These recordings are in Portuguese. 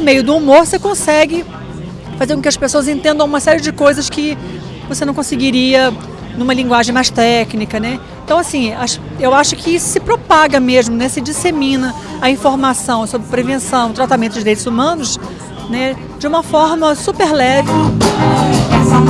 meio do humor você consegue fazer com que as pessoas entendam uma série de coisas que você não conseguiria numa linguagem mais técnica, né? Então, assim, eu acho que isso se propaga mesmo, né? Se dissemina a informação sobre prevenção, tratamento de direitos humanos, né? De uma forma super leve. Essa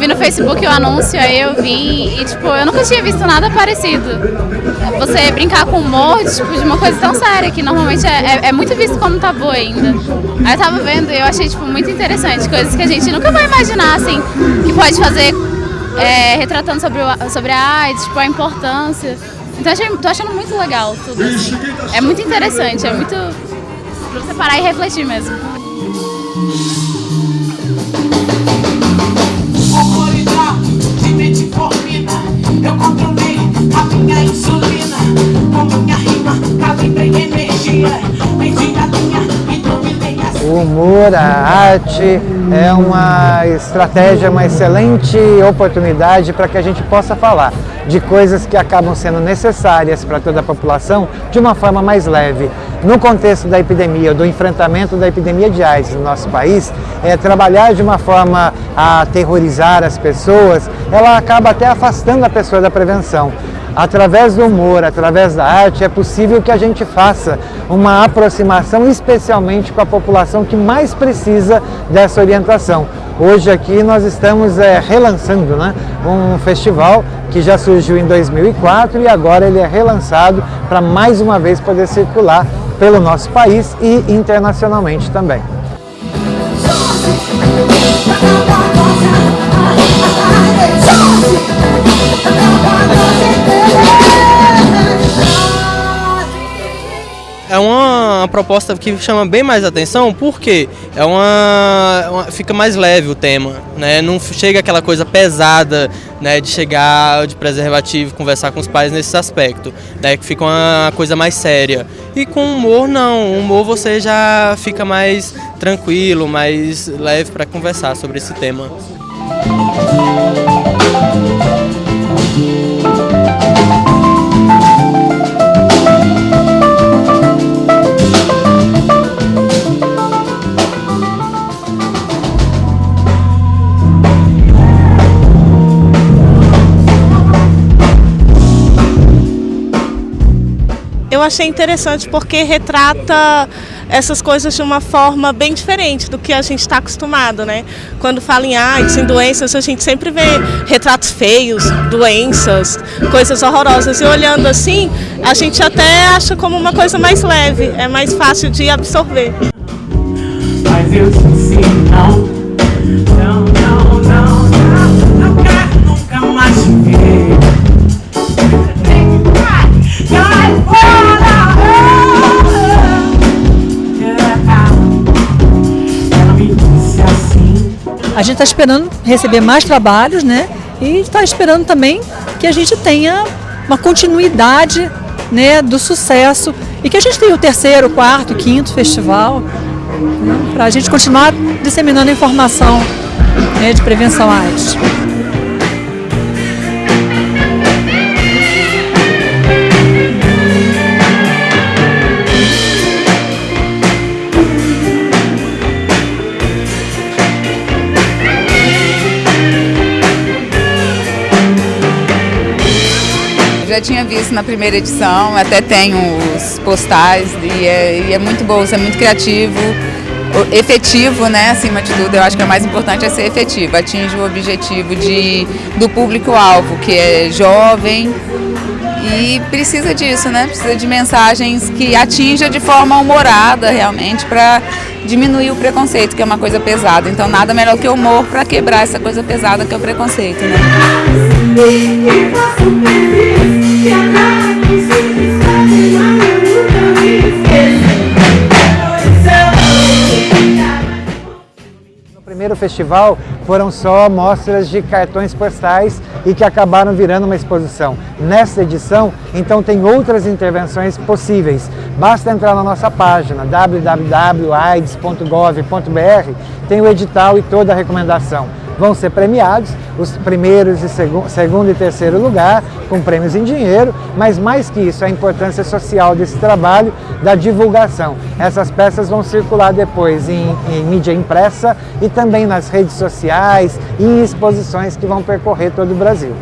vi no Facebook o anúncio, aí eu vim e, tipo, eu nunca tinha visto nada parecido. Você brincar com humor, tipo, de uma coisa tão séria, que normalmente é, é, é muito visto como tabu ainda. Aí eu tava vendo e eu achei, tipo, muito interessante, coisas que a gente nunca vai imaginar, assim, que pode fazer é, retratando sobre, o, sobre a AIDS, tipo, a importância. Então, achei, tô achando muito legal tudo, assim. É muito interessante, é muito pra você parar e refletir mesmo. Humor, a arte é uma estratégia, uma excelente oportunidade para que a gente possa falar de coisas que acabam sendo necessárias para toda a população de uma forma mais leve. No contexto da epidemia, do enfrentamento da epidemia de AIDS no nosso país, é, trabalhar de uma forma a aterrorizar as pessoas, ela acaba até afastando a pessoa da prevenção. Através do humor, através da arte, é possível que a gente faça uma aproximação, especialmente com a população que mais precisa dessa orientação. Hoje aqui nós estamos é, relançando né, um festival que já surgiu em 2004 e agora ele é relançado para mais uma vez poder circular pelo nosso país e internacionalmente também. Uma, proposta que chama bem mais atenção porque é uma, uma, fica mais leve o tema, né? Não chega aquela coisa pesada, né? De chegar de preservativo, conversar com os pais nesse aspecto, né? Que fica uma coisa mais séria. E com humor não, humor você já fica mais tranquilo, mais leve para conversar sobre esse tema. Eu achei interessante porque retrata essas coisas de uma forma bem diferente do que a gente está acostumado, né? Quando fala em AIDS, em doenças, a gente sempre vê retratos feios, doenças, coisas horrorosas. E olhando assim, a gente até acha como uma coisa mais leve, é mais fácil de absorver. Mas eu não, não, A gente está esperando receber mais trabalhos, né? E está esperando também que a gente tenha uma continuidade né, do sucesso e que a gente tenha o terceiro, quarto, quinto festival né, para a gente continuar disseminando informação né, de prevenção à AIDS. Já tinha visto na primeira edição, até tenho os postais e é, e é muito bom, é muito criativo, efetivo, né, acima de tudo, eu acho que o mais importante é ser efetivo, atinge o objetivo de, do público-alvo, que é jovem e precisa disso, né, precisa de mensagens que atinja de forma humorada realmente para diminuir o preconceito, que é uma coisa pesada, então nada melhor que o humor para quebrar essa coisa pesada que é o preconceito, né. Primeiro festival foram só mostras de cartões postais e que acabaram virando uma exposição. Nesta edição, então, tem outras intervenções possíveis. Basta entrar na nossa página www.aids.gov.br, tem o edital e toda a recomendação vão ser premiados, os primeiros e segu segundo e terceiro lugar, com prêmios em dinheiro, mas mais que isso, a importância social desse trabalho, da divulgação. Essas peças vão circular depois em, em mídia impressa e também nas redes sociais e em exposições que vão percorrer todo o Brasil.